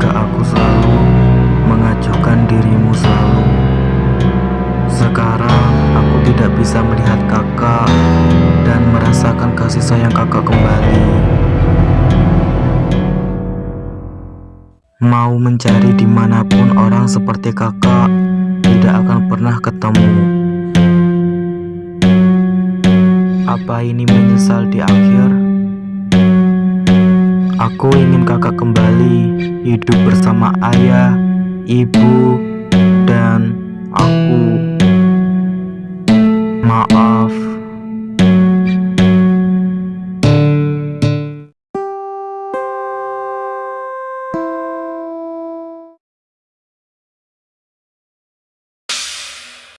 jika aku selalu mengajukan dirimu selalu Sekarang aku tidak bisa melihat kakak dan merasakan kasih sayang kakak kembali Mau mencari di mana pun orang seperti kakak tidak akan pernah ketemu Apa ini menyesal di akhir? Aku ingin kakak kembali hidup bersama ayah, ibu, dan aku. Maaf.